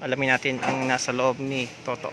Alamin natin ang nasa loob ni Toto.